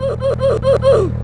Ooh, ooh, ooh, ooh.